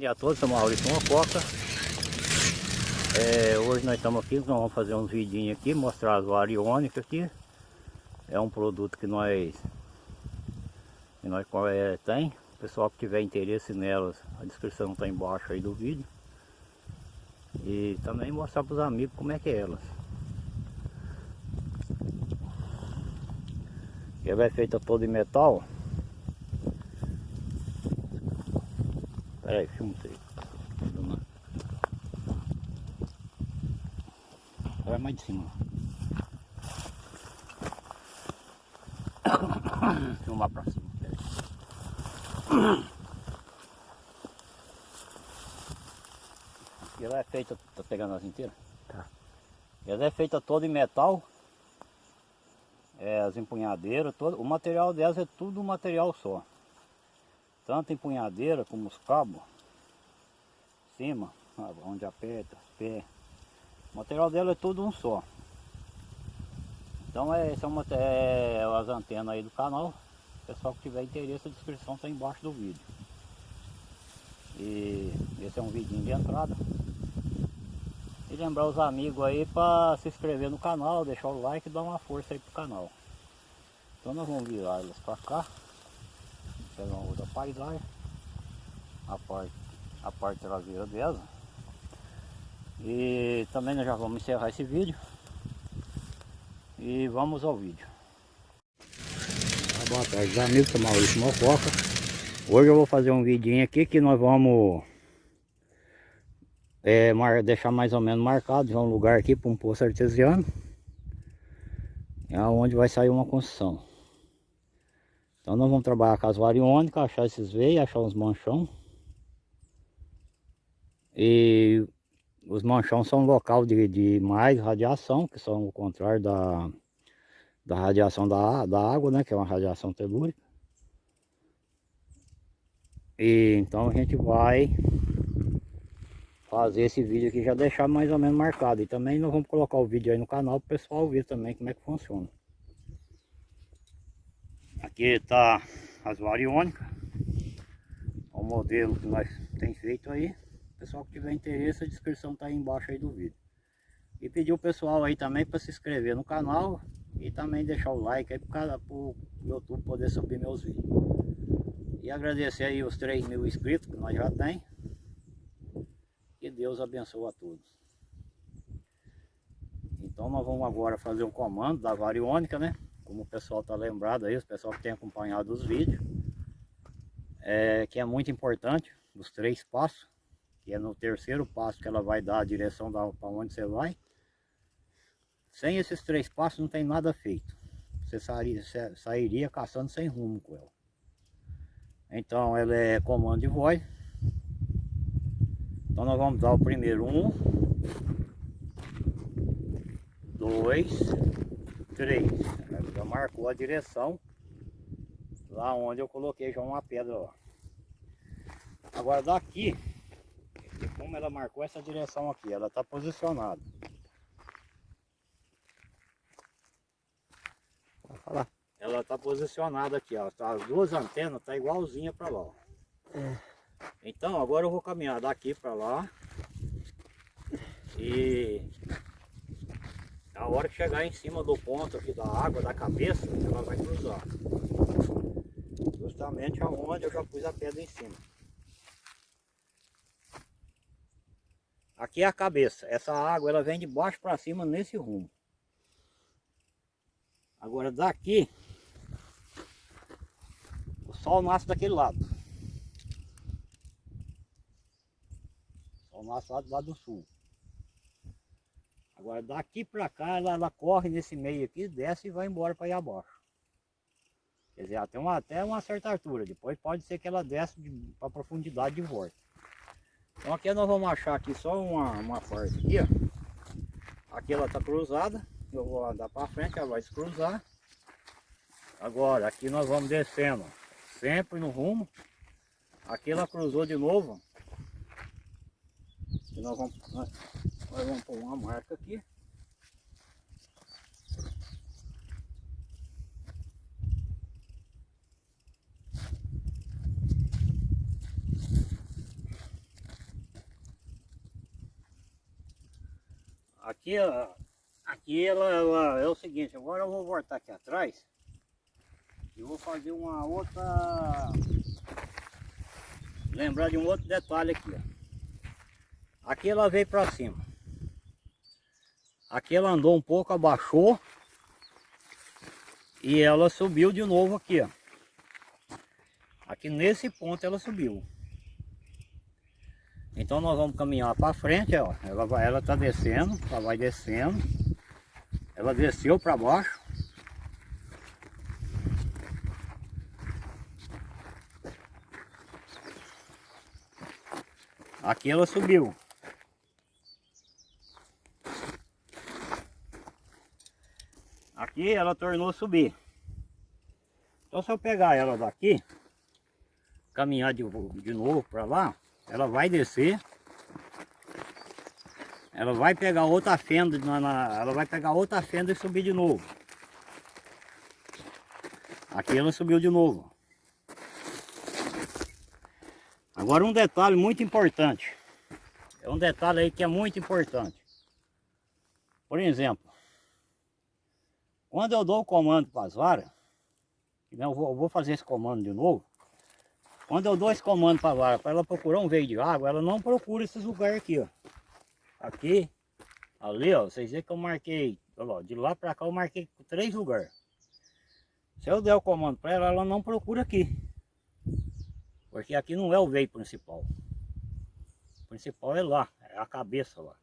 dia a todos, sou Maurício Mococa. É, hoje nós estamos aqui, nós vamos fazer uns vidinhos aqui, mostrar as variônicas aqui. É um produto que nós, que nós é, tem. O pessoal que tiver interesse nelas, a descrição está embaixo aí do vídeo. E também mostrar para os amigos como é que é elas. Ela é feita toda em metal. Peraí, filma isso aí. Vai mais de cima. Filmar pra cima. E ela é feita, tá pegando as inteiras? Tá. Ela é feita toda em metal. É, as empunhadeiras, todo, o material delas é tudo um material só tanto empunhadeira como os cabos, cima, onde aperta, pé. O material dela é tudo um só. Então é, são é, as antenas aí do canal. Pessoal que tiver interesse, a descrição está embaixo do vídeo. E esse é um vidinho de entrada. E lembrar os amigos aí para se inscrever no canal, deixar o like e dar uma força aí pro canal. Então nós vamos virar elas para cá uma outra a parte, a parte traseira dela. E também nós já vamos encerrar esse vídeo. E vamos ao vídeo. Boa tarde amigos, sou Maurício Mococa. Hoje eu vou fazer um vidinho aqui que nós vamos é, deixar mais ou menos marcado. Um lugar aqui para um poço artesiano. É onde vai sair uma construção então nós vamos trabalhar com as variônicas, achar esses veios, achar uns manchão. E os manchão são local de, de mais radiação, que são o contrário da, da radiação da, da água, né? Que é uma radiação telúrica. E então a gente vai fazer esse vídeo aqui já deixar mais ou menos marcado. E também nós vamos colocar o vídeo aí no canal para o pessoal ver também como é que funciona. Aqui está as variônicas. O modelo que nós tem feito aí. Pessoal que tiver interesse, a descrição está aí embaixo aí do vídeo. E pedir o pessoal aí também para se inscrever no canal e também deixar o like aí para o YouTube poder subir meus vídeos. E agradecer aí os 3 mil inscritos que nós já tem. Que Deus abençoe a todos. Então nós vamos agora fazer o comando da variônica, né? Como o pessoal está lembrado aí, o pessoal que tem acompanhado os vídeos, é, que é muito importante, os três passos, que é no terceiro passo que ela vai dar a direção para onde você vai. Sem esses três passos não tem nada feito. Você sairia, sairia caçando sem rumo com ela. Então ela é comando de voz. Então nós vamos dar o primeiro um, dois, 3. Já marcou a direção lá onde eu coloquei já uma pedra, ó. Agora daqui, como ela marcou essa direção aqui, ela está posicionada. Ela está posicionada aqui, ó. Tá, as duas antenas tá igualzinha para lá, ó. É. Então agora eu vou caminhar daqui para lá e a hora que chegar em cima do ponto aqui da água, da cabeça, ela vai cruzar. Justamente aonde eu já pus a pedra em cima. Aqui é a cabeça. Essa água ela vem de baixo para cima nesse rumo. Agora daqui, o sol nasce daquele lado. O sol nasce lá do lado do sul. Agora daqui para cá ela, ela, corre nesse meio aqui, desce e vai embora para ir abaixo. Quer dizer, até uma, até uma certa altura. Depois pode ser que ela desce para profundidade de volta. Então aqui nós vamos achar aqui só uma, uma parte aqui, ó. Aqui ela está cruzada. Eu vou andar para frente, ela vai se cruzar. Agora aqui nós vamos descendo, sempre no rumo. Aqui ela cruzou de novo. Aqui nós vamos agora vamos pôr uma marca aqui. Aqui, aqui ela, ela é o seguinte, agora eu vou voltar aqui atrás e vou fazer uma outra lembrar de um outro detalhe aqui ó. aqui ela veio para cima Aqui ela andou um pouco, abaixou e ela subiu de novo aqui, ó. Aqui nesse ponto ela subiu. Então nós vamos caminhar para frente, ó. Ela vai, ela tá descendo, ela vai descendo. Ela desceu para baixo. Aqui ela subiu. Aqui ela tornou subir. Então se eu pegar ela daqui, caminhar de, de novo para lá, ela vai descer. Ela vai pegar outra fenda, na, na, ela vai pegar outra fenda e subir de novo. Aqui ela subiu de novo. Agora um detalhe muito importante. É um detalhe aí que é muito importante. Por exemplo, quando eu dou o comando para as varas, eu vou, eu vou fazer esse comando de novo, quando eu dou esse comando para a vara, para ela procurar um veio de água, ela não procura esses lugares aqui, ó. Aqui, ali, ó, vocês veem que eu marquei, ó, de lá para cá eu marquei três lugares. Se eu der o comando para ela, ela não procura aqui. Porque aqui não é o veio principal. O principal é lá, é a cabeça lá.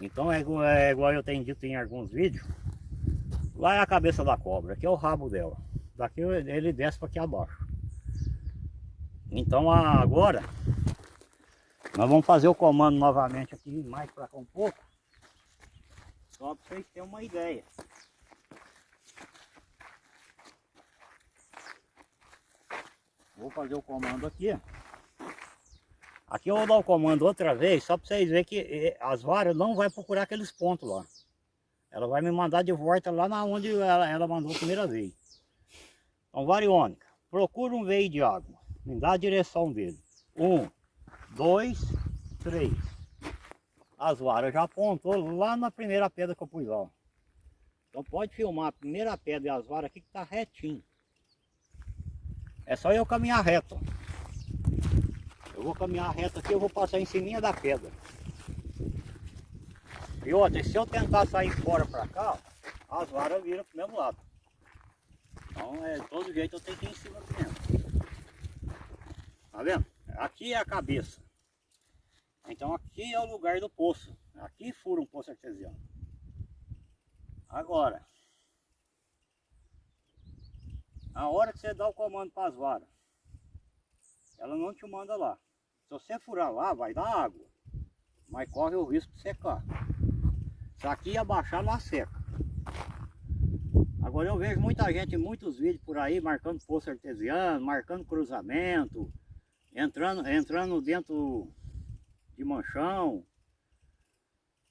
Então é igual, é igual eu tenho dito em alguns vídeos. Lá é a cabeça da cobra, aqui é o rabo dela. Daqui ele desce para aqui abaixo. Então agora nós vamos fazer o comando novamente aqui mais para cá um pouco. Só para vocês terem uma ideia. Vou fazer o comando aqui. Aqui eu vou dar o comando outra vez, só para vocês verem que eh, as varas não vai procurar aqueles pontos lá. Ela vai me mandar de volta lá na onde ela, ela mandou a primeira vez. Então, variônica, procura um veio de água, me dá a direção dele. Um, dois, três. As varas já apontou lá na primeira pedra que eu pus lá. Então pode filmar a primeira pedra e as varas aqui que tá retinho. É só eu caminhar reto. Eu vou caminhar reto aqui, eu vou passar em cima da pedra. E outra, se eu tentar sair fora para cá, as varas viram pro mesmo lado. Então, é, de todo jeito eu tenho que ir em cima mesmo. Tá vendo? Aqui é a cabeça. Então aqui é o lugar do poço. Aqui fura um poço artesiano. Agora, a hora que você dá o comando para as varas, ela não te manda lá. Se você furar lá, vai dar água. Mas corre o risco de secar. Se aqui abaixar, lá seca. Agora eu vejo muita gente, muitos vídeos por aí, marcando poço artesiano, marcando cruzamento, entrando, entrando dentro de manchão,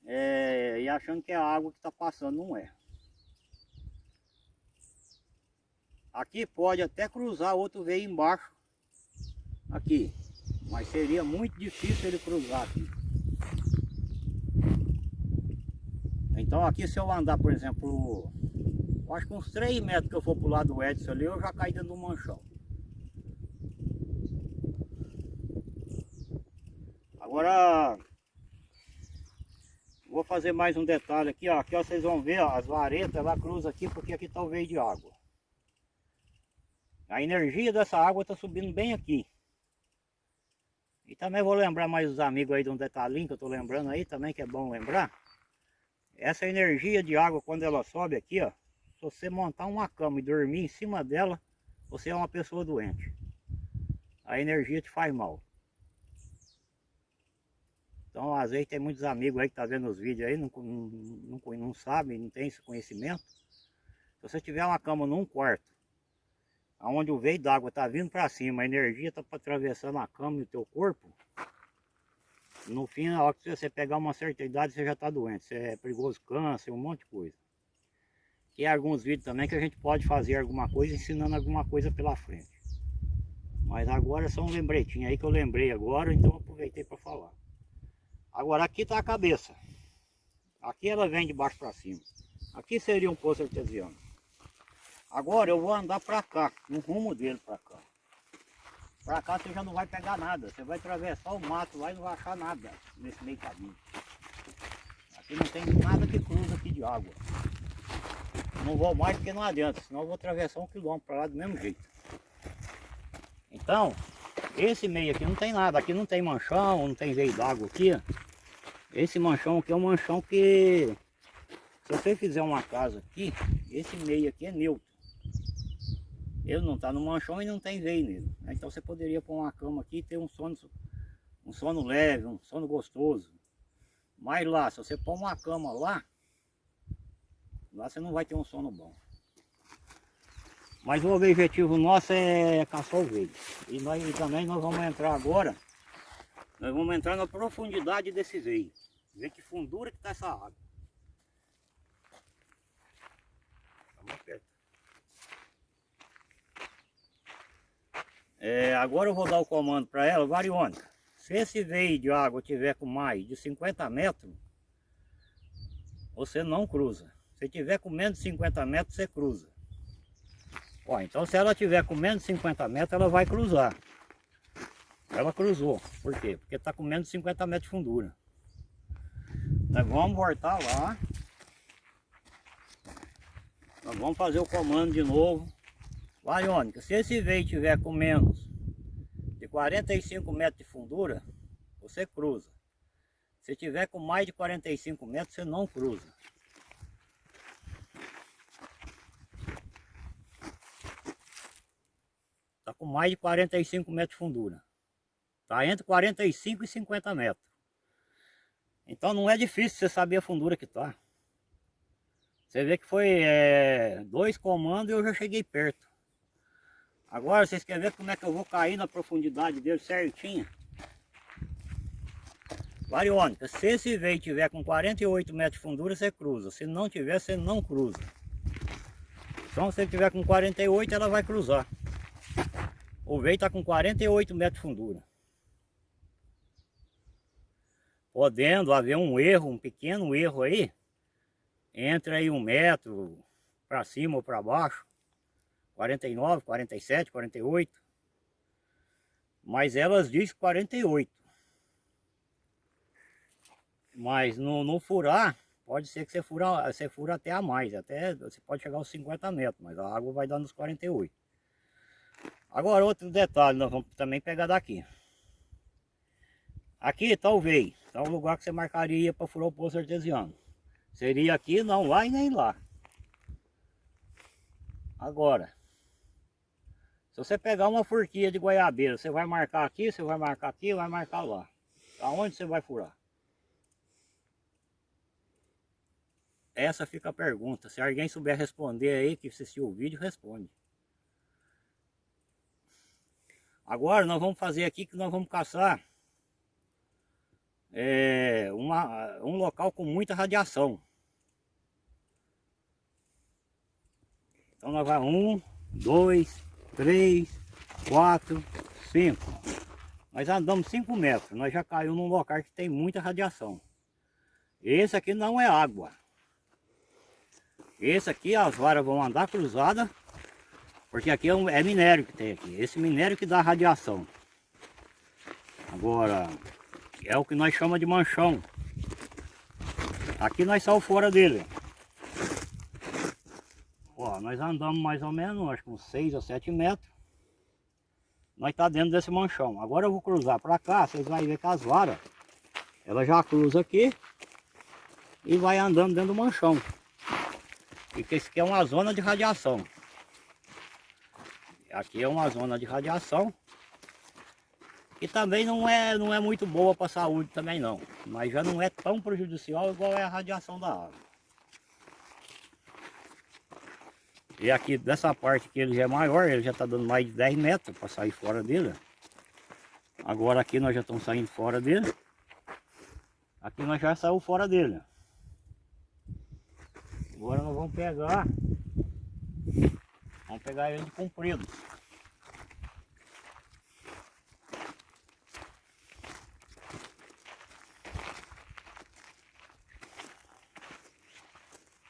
é, e achando que é a água que está passando, não é. Aqui pode até cruzar outro veio embaixo, aqui, mas seria muito difícil ele cruzar aqui. Então aqui se eu andar, por exemplo, acho que uns 3 metros que eu for pro lado do Edson ali, eu já caí dentro do manchão. Agora, vou fazer mais um detalhe aqui, ó. Aqui ó, vocês vão ver, ó, as varetas, ela cruza aqui porque aqui está o veio de água. A energia dessa água está subindo bem aqui. E também vou lembrar mais os amigos aí de um detalhinho que eu estou lembrando aí também, que é bom lembrar. Essa energia de água, quando ela sobe aqui, ó, se você montar uma cama e dormir em cima dela, você é uma pessoa doente. A energia te faz mal. Então, às vezes tem muitos amigos aí que tá vendo os vídeos aí, não, não, não, não sabem, não tem esse conhecimento. Se você tiver uma cama num quarto, onde o veio d'água está vindo para cima, a energia está atravessando a cama e o teu corpo, no fim, na hora que você pegar uma certa idade, você já está doente. Você é perigoso câncer, um monte de coisa. Tem alguns vídeos também que a gente pode fazer alguma coisa, ensinando alguma coisa pela frente. Mas agora é só um lembretinho aí que eu lembrei agora, então aproveitei para falar. Agora aqui está a cabeça. Aqui ela vem de baixo para cima. Aqui seria um poço artesiano. Agora eu vou andar para cá, no rumo dele para cá. Para cá você já não vai pegar nada. Você vai atravessar o mato lá e não vai achar nada nesse meio caminho. Aqui não tem nada que cruza aqui de água. Não vou mais porque não adianta, senão eu vou atravessar um quilômetro para lá do mesmo jeito. Então, esse meio aqui não tem nada, aqui não tem manchão, não tem veio d'água aqui. Esse manchão aqui é um manchão que, se você fizer uma casa aqui, esse meio aqui é neutro. Ele não está no manchão e não tem veio nele. Né? Então você poderia pôr uma cama aqui e ter um sono, um sono leve, um sono gostoso. Mas lá, se você pôr uma cama lá, lá você não vai ter um sono bom. Mas o objetivo nosso é caçar o veio. E, nós, e também nós vamos entrar agora, nós vamos entrar na profundidade desse veio. Ver que fundura que está essa água. Vamos perto. É, agora eu vou dar o comando para ela, variônica. Se esse veio de água tiver com mais de 50 metros, você não cruza. Se tiver com menos de 50 metros, você cruza. Ó, então se ela tiver com menos de 50 metros, ela vai cruzar. Ela cruzou. Por quê? Porque está com menos de 50 metros de fundura. Nós vamos voltar lá. Nós vamos fazer o comando de novo. Variônica, se esse veio tiver com menos de 45 metros de fundura, você cruza. Se tiver com mais de 45 metros, você não cruza. Está com mais de 45 metros de fundura. Está entre 45 e 50 metros. Então não é difícil você saber a fundura que está. Você vê que foi é, dois comandos e eu já cheguei perto. Agora vocês querem ver como é que eu vou cair na profundidade dele certinho? Variônica, se esse veio tiver com 48 metros de fundura, você cruza. Se não tiver, você não cruza. Então se ele tiver com 48, ela vai cruzar. O veio está com 48 metros de fundura. Podendo haver um erro, um pequeno erro aí, entre aí um metro para cima ou para baixo, 49, 47, 48. Mas elas dizem 48. Mas no, no furar, pode ser que você fura, você fura até a mais. Até você pode chegar aos 50 metros, mas a água vai dar nos 48. Agora outro detalhe, nós vamos também pegar daqui. Aqui talvez, tá o lugar que você marcaria para furar o poço artesiano. Seria aqui, não lá e nem lá. Agora, se você pegar uma forquilha de goiabeira, você vai marcar aqui, você vai marcar aqui, vai marcar lá. Aonde você vai furar? Essa fica a pergunta. Se alguém souber responder aí, que assistiu o vídeo, responde. Agora nós vamos fazer aqui que nós vamos caçar é, uma, um local com muita radiação. Então nós vamos um, dois, três, quatro, cinco. Nós andamos cinco metros, nós já caiu num local que tem muita radiação. Esse aqui não é água. Esse aqui as varas vão andar cruzadas, porque aqui é, um, é minério que tem aqui. Esse minério que dá radiação. Agora, é o que nós chamamos de manchão. Aqui nós saímos fora dele. Ó, nós andamos mais ou menos, acho que uns 6 ou 7 metros. Nós tá dentro desse manchão. Agora eu vou cruzar para cá, vocês vão ver que as varas, ela já cruza aqui e vai andando dentro do manchão. Porque isso aqui é uma zona de radiação. Aqui é uma zona de radiação. E também não é, não é muito boa para a saúde também não. Mas já não é tão prejudicial igual é a radiação da água. E aqui dessa parte que ele já é maior, ele já está dando mais de 10 metros para sair fora dele. Agora aqui nós já estamos saindo fora dele. Aqui nós já saímos fora dele. Agora nós vamos pegar. Vamos pegar ele de comprido.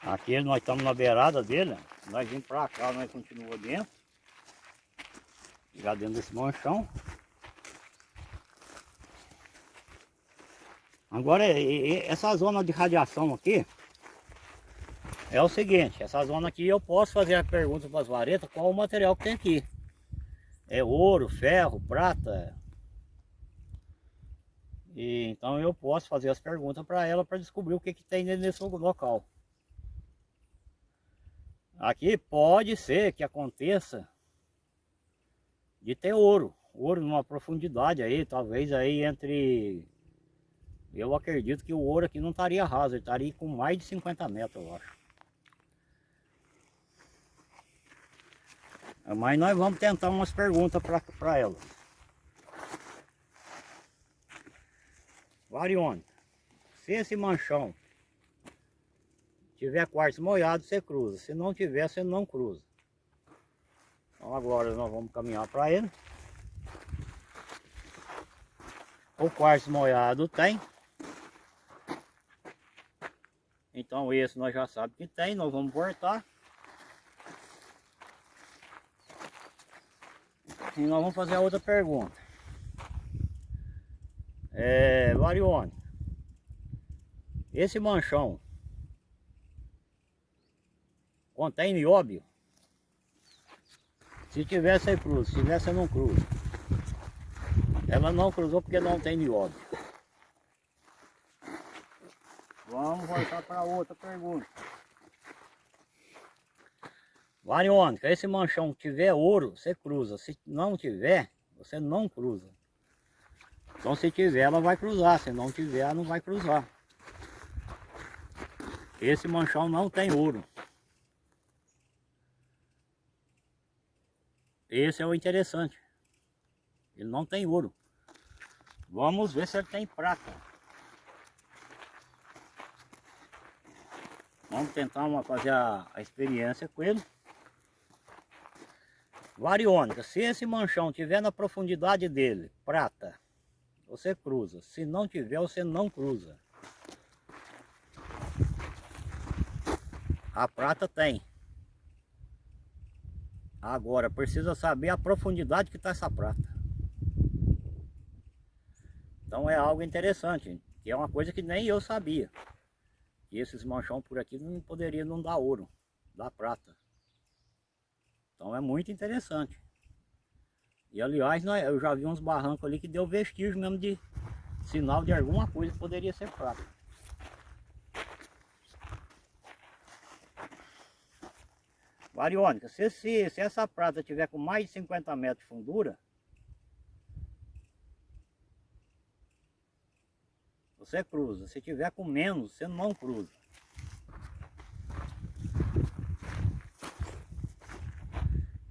Aqui nós estamos na beirada dele nós vimos para cá, nós continuamos dentro. Já dentro desse manchão. Agora, essa zona de radiação aqui, é o seguinte, essa zona aqui eu posso fazer a pergunta para as varetas qual o material que tem aqui. É ouro, ferro, prata. E, então eu posso fazer as perguntas para ela para descobrir o que, que tem nesse local. Aqui pode ser que aconteça de ter ouro. Ouro numa profundidade aí, talvez aí entre eu acredito que o ouro aqui não estaria raso, ele estaria com mais de 50 metros, eu acho. Mas nós vamos tentar umas perguntas para ela. Varione, se esse manchão tiver quartzo molhado, você cruza. Se não tiver, você não cruza. Então agora nós vamos caminhar para ele. O quartzo molhado tem. Então esse nós já sabemos que tem, nós vamos voltar. E nós vamos fazer a outra pergunta. É, Varione, esse manchão contém nióbio? Se tivesse aí cruza, se tivesse não cruza. Ela não cruzou porque não tem nióbio. Vamos voltar para outra pergunta. Variônica, esse manchão tiver ouro, você cruza. Se não tiver, você não cruza. Então se tiver, ela vai cruzar. Se não tiver, ela não vai cruzar. Esse manchão não tem ouro. Esse é o interessante. Ele não tem ouro. Vamos ver se ele tem prata. Vamos tentar uma, fazer a, a experiência com ele. Variônica, se esse manchão tiver na profundidade dele, prata, você cruza. Se não tiver, você não cruza. A prata tem. Agora, precisa saber a profundidade que está essa prata. Então é algo interessante, que é uma coisa que nem eu sabia. E esses manchão por aqui não poderia não dar ouro, dar prata. Então é muito interessante. E aliás, eu já vi uns barrancos ali que deu vestígio mesmo de sinal de alguma coisa que poderia ser prata. Variônica, se, se, se essa prata tiver com mais de 50 metros de fundura, você cruza. Se tiver com menos, você não cruza.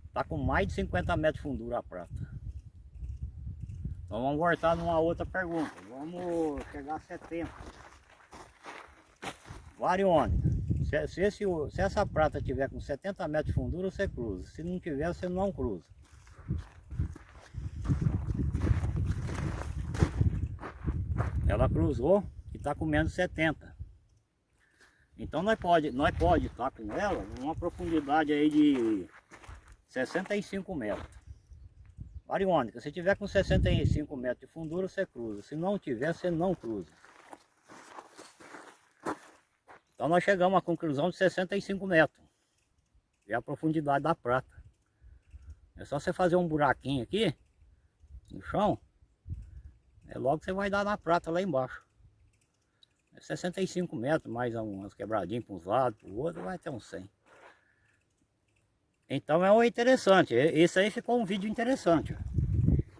Está com mais de 50 metros de fundura a prata. Então vamos voltar numa outra pergunta. Vamos chegar a 70. Variônica. Se, se, esse, se essa prata tiver com 70 metros de fundura, você cruza. Se não tiver, você não cruza. ela cruzou e está com menos 70 então nós pode nós pode estar tá com ela numa profundidade aí de 65 metros variônica se tiver com 65 metros de fundura você cruza se não tiver você não cruza então nós chegamos à conclusão de 65 metros é a profundidade da prata é só você fazer um buraquinho aqui no chão é logo você vai dar na prata lá embaixo. É 65 metros, mais umas quebradinhas para uns lados, para o outro, vai ter uns 100. Então é interessante, esse aí ficou um vídeo interessante.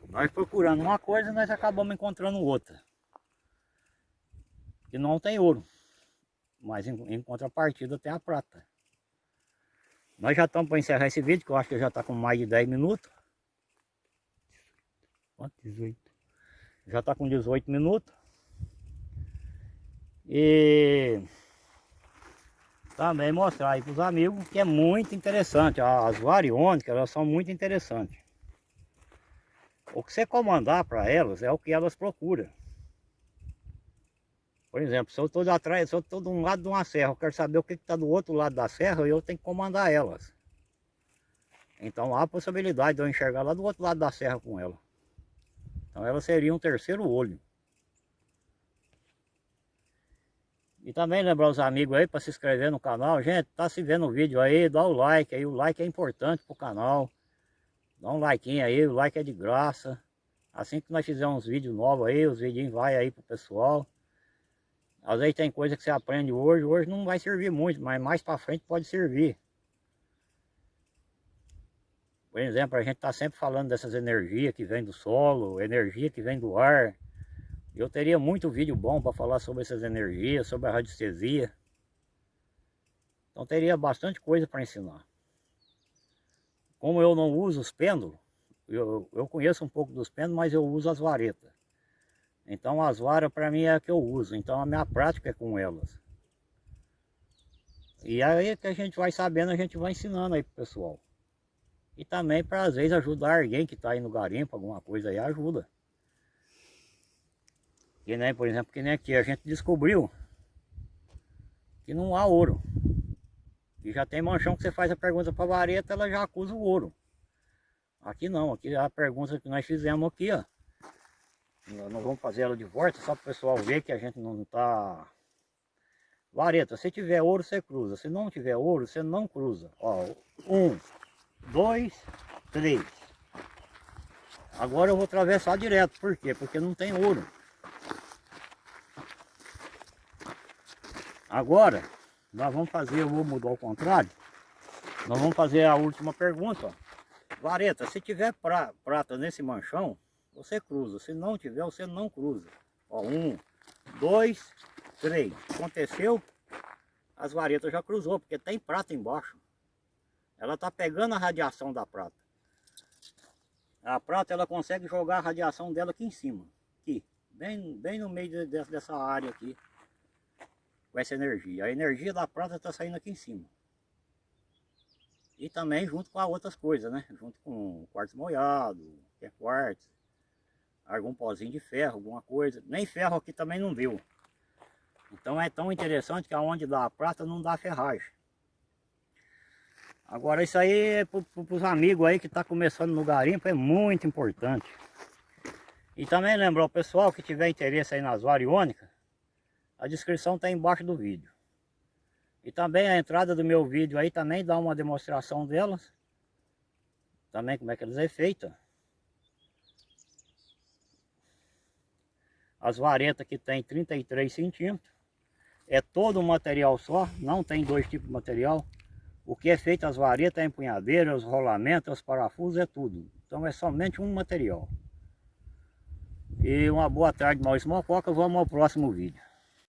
Nós procurando uma coisa, nós acabamos encontrando outra. Que não tem ouro, mas em, em contrapartida tem a prata. Nós já estamos para encerrar esse vídeo, que eu acho que já está com mais de 10 minutos. Quanto? 18. Já está com 18 minutos. E também mostrar aí para os amigos que é muito interessante. As variônicas, elas são muito interessantes. O que você comandar para elas é o que elas procuram. Por exemplo, se eu estou atrás, se eu estou de um lado de uma serra, eu quero saber o que está do outro lado da serra, eu tenho que comandar elas. Então há a possibilidade de eu enxergar lá do outro lado da serra com ela. Então ela seria um terceiro olho. E também lembrar os amigos aí para se inscrever no canal. Gente, tá se vendo o vídeo aí, dá o like aí. O like é importante pro canal. Dá um like aí, o like é de graça. Assim que nós fizermos uns vídeos novos aí, os vídeos vai aí pro pessoal. Às vezes tem coisa que você aprende hoje, hoje não vai servir muito, mas mais para frente pode servir. Por exemplo, a gente está sempre falando dessas energias que vêm do solo, energia que vem do ar. Eu teria muito vídeo bom para falar sobre essas energias, sobre a radiestesia. Então teria bastante coisa para ensinar. Como eu não uso os pêndulos, eu, eu conheço um pouco dos pêndulos, mas eu uso as varetas. Então as varas para mim é a que eu uso, então a minha prática é com elas. E aí que a gente vai sabendo, a gente vai ensinando aí pro pessoal. E também para às vezes ajudar alguém que está aí no garimpo, alguma coisa aí, ajuda. Que nem, por exemplo, que nem aqui a gente descobriu que não há ouro. E já tem manchão que você faz a pergunta para a vareta, ela já acusa o ouro. Aqui não, aqui a pergunta que nós fizemos aqui, ó. Nós vamos fazer ela de volta, só para o pessoal ver que a gente não está... Vareta, se tiver ouro, você cruza. Se não tiver ouro, você não cruza. Ó, um, dois, três. Agora eu vou atravessar direto. Por quê? Porque não tem ouro. Agora, nós vamos fazer, eu vou mudar ao contrário. Nós vamos fazer a última pergunta. Ó. Vareta, se tiver pra, prata nesse manchão, você cruza. Se não tiver, você não cruza. Ó, um, dois, três. Aconteceu, as varetas já cruzou, porque tem prata embaixo. Ela está pegando a radiação da prata. A prata, ela consegue jogar a radiação dela aqui em cima. Aqui, bem, bem no meio de, dessa área aqui com essa energia. A energia da prata está saindo aqui em cima. E também junto com as outras coisas, né? Junto com quartzo molhado, que é quartzo, algum pozinho de ferro, alguma coisa. Nem ferro aqui também não deu. Então é tão interessante que aonde dá a prata não dá ferragem. Agora isso aí é para os amigos aí que está começando no garimpo, é muito importante. E também lembrar o pessoal que tiver interesse aí nas variônicas, a descrição está embaixo do vídeo. E também a entrada do meu vídeo aí também dá uma demonstração delas. Também como é que eles é feita. As varetas que tem 33 centímetros. É todo um material só, não tem dois tipos de material. O que é feito as varetas, a empunhadeira, os rolamentos, os parafusos, é tudo. Então é somente um material. E uma boa tarde, Maurício Mococa. Vamos ao próximo vídeo.